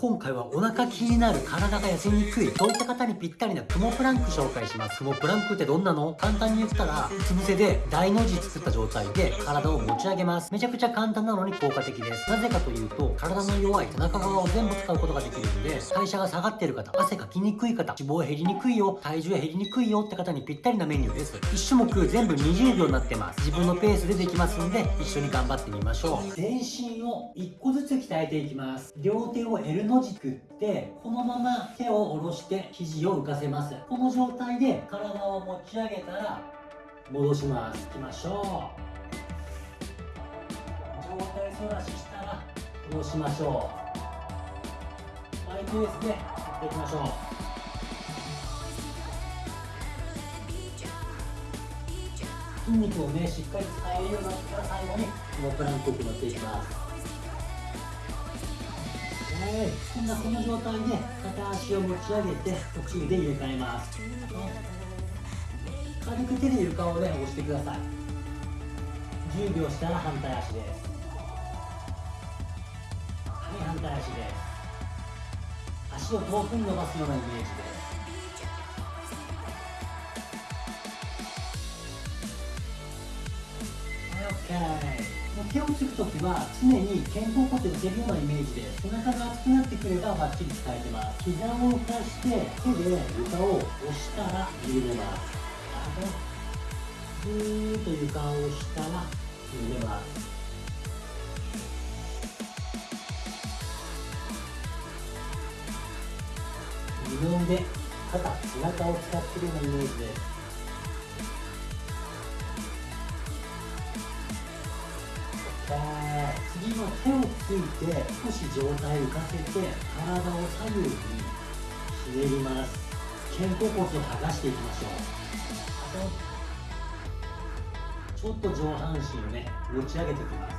今回はお腹気になる体が痩せにくいそういった方にぴったりなクモプランク紹介します。クモプランクってどんなの？簡単に言ったらうつ伏せで大の字作った状態で体を持ち上げます。めちゃくちゃ簡単なのに効果的です。なぜかというと体の弱い背中側を全部使うことができるんで代謝が下がってる方汗かきにくい方脂肪減りにくいよ体重減りにくいよって方にぴったりなメニューです。1種目全部20秒になってます。自分のペースでできますんで一緒に頑張ってみましょう。全身を1個ずつ鍛えていきます。両手を L の字作ってこのまま手を下ろして肘を浮かせます。この状態で体を持ち上げたら戻します。いきましょう。上体反らししたら戻しましょう。マイペースでやっていきましょう。筋肉をねしっかり使えるようになったら最後にこのプランクを行っていきます。今度はこの状態で片足を持ち上げて呼吸で入れ替えます。軽く手で床をね押してください。10秒したら反対足です。はい反対足です。足を遠くに伸ばすようなイメージです。はい OK 手をつくときは常に肩甲骨を寄せるようなイメージで背中が熱くなってくればバッチリ使えてます。膝を浮かして手で床を押したら緩めます。ぐーっと床を押したら緩めます。二の腕肩背中を使ってるようなイメージです。次は手をついて少し上体浮かせて体を左右にひねります。肩甲骨を剥がしていきましょう。ちょっと上半身をね持ち上げていきます。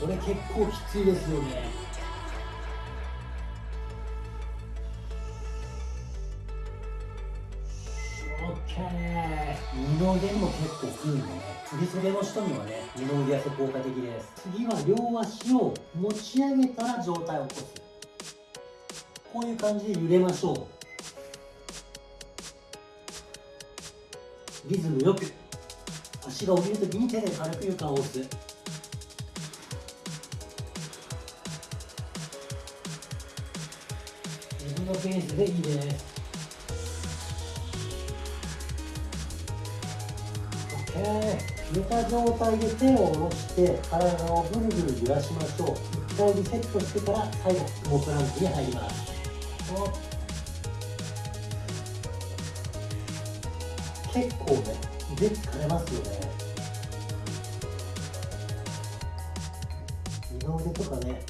これ結構きついですよね。二の腕も結構くるんでね。振り袖の人にはね二の腕痩せ効果的です。次は両足を持ち上げたら上体を起こす。こういう感じで揺れましょう。リズムよく。足が降りるときに手で軽く床を押す。自分のペースでいいです。えー、寝た状態で手を下ろして体をぐるぐる揺らしましょう一回リセットしてから最後モークランクに入ります結構ね腕疲れますよね二の腕とかね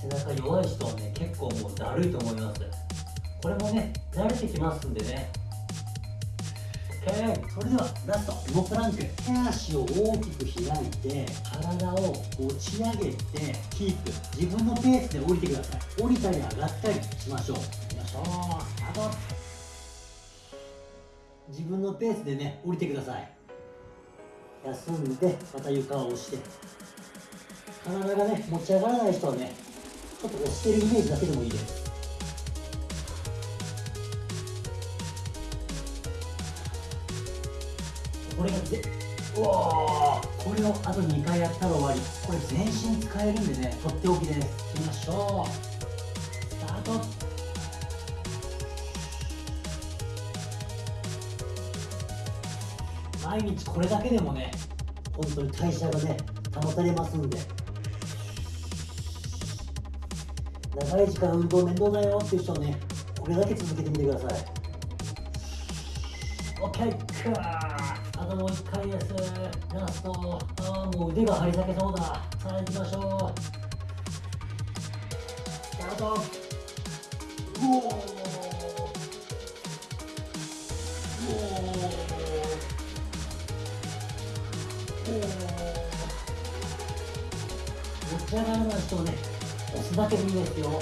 背中弱い人はね結構もうだるいと思いますこれもね慣れてきますんでね OK それではラスト。動プランク手足を大きく開いて体を持ち上げてキープ自分のペースで降りてください降りたり上がったりしましょう。いきましょうスタート自分のペースでね降りてください。休んでまた床を押して体がね持ち上がらない人はねちょっと押してるイメージだけでもいいです。これがぜうわこれをあと2回やったら終わり。これ全身使えるんでねとっておきです。いきましょう。スタート。毎日これだけでもね本当に代謝がね保たれますんで。長い時間運動面倒だよっていう人はねこれだけ続けてみてください。OK あもう一回ですラストああもう腕が張り裂けそうださあ行きましょうスタートおお持ち上がらない人をね押すだけでいいですよ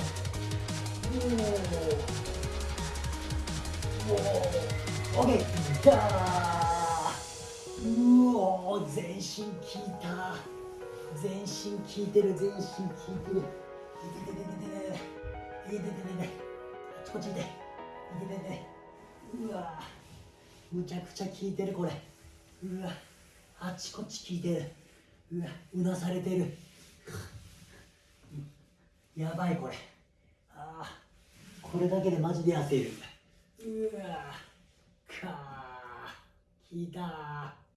おお OK じゃあ全身効いた。全身効いてる全身効いてる。いててててててい。てててててあちこっち痛い。いてててうわ。むちゃくちゃ効いてるこれ。うわ。あっちこっち効いてる。うわ。うなされてる。やばいこれ。ああこれだけでマジで焦る。うわ。かー。効いた